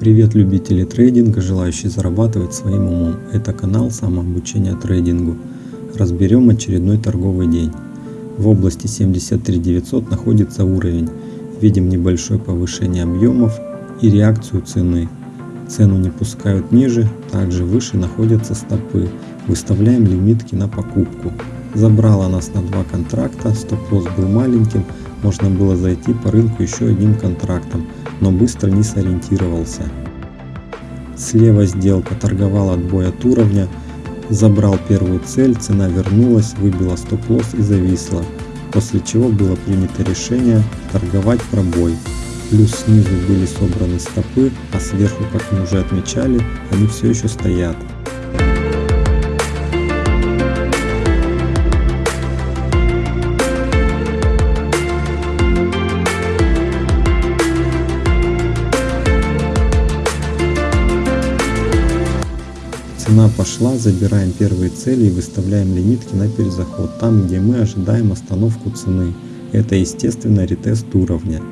Привет любители трейдинга, желающие зарабатывать своим умом. Это канал самообучения трейдингу. Разберем очередной торговый день. В области 73900 находится уровень. Видим небольшое повышение объемов и реакцию цены. Цену не пускают ниже, также выше находятся стопы. Выставляем лимитки на покупку. Забрала нас на два контракта, стоп-лосс был маленьким, можно было зайти по рынку еще одним контрактом, но быстро не сориентировался. Слева сделка торговал отбой от уровня, забрал первую цель, цена вернулась, выбила стоп-лосс и зависла, после чего было принято решение торговать пробой. Плюс снизу были собраны стопы, а сверху, как мы уже отмечали, они все еще стоят. Цена пошла, забираем первые цели и выставляем лимитки на перезаход, там где мы ожидаем остановку цены. Это естественно ретест уровня.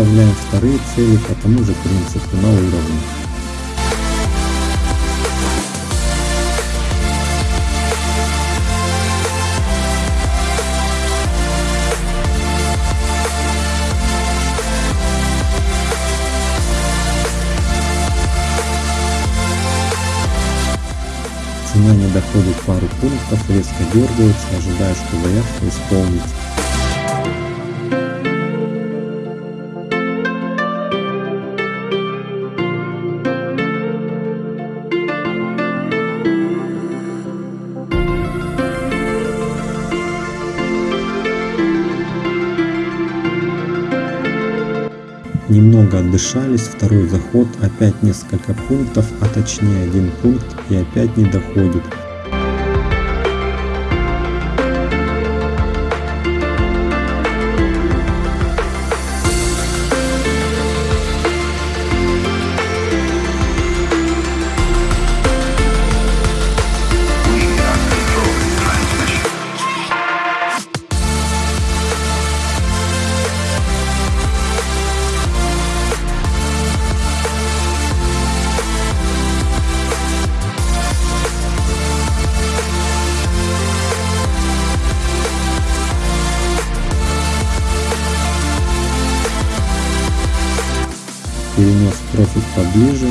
Выставляем вторые цели по тому же принципу на уровне. Цена не доходит пару пунктов, резко дергается, ожидая, что заявка исполнится. Отдышались, второй заход, опять несколько пунктов, а точнее один пункт и опять не доходит. Перенес профиль поближе.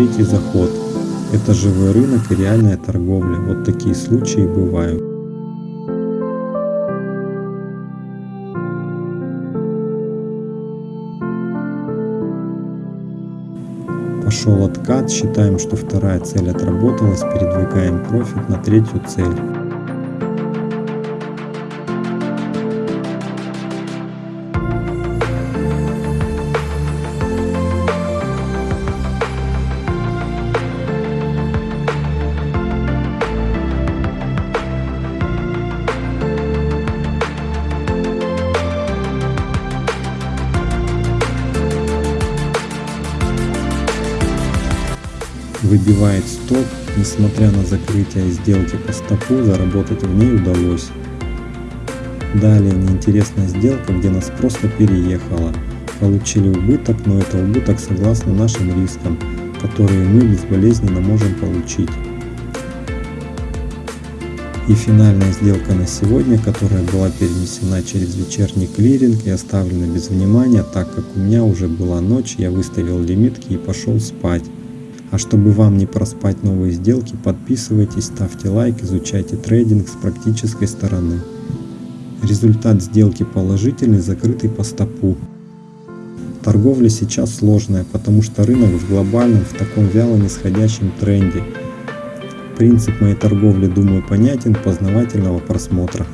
Третий заход. Это живой рынок и реальная торговля. Вот такие случаи бывают. Пошел откат, считаем, что вторая цель отработалась, передвигаем профит на третью цель. Выбивает стоп, несмотря на закрытие сделки по стопу, заработать в ней удалось. Далее неинтересная сделка, где нас просто переехала. Получили убыток, но это убыток согласно нашим рискам, которые мы безболезненно можем получить. И финальная сделка на сегодня, которая была перенесена через вечерний клиринг и оставлена без внимания, так как у меня уже была ночь, я выставил лимитки и пошел спать. А чтобы вам не проспать новые сделки, подписывайтесь, ставьте лайк, изучайте трейдинг с практической стороны. Результат сделки положительный, закрытый по стопу. Торговля сейчас сложная, потому что рынок в глобальном, в таком вяло нисходящем тренде. Принцип моей торговли, думаю, понятен, познавательного просмотра.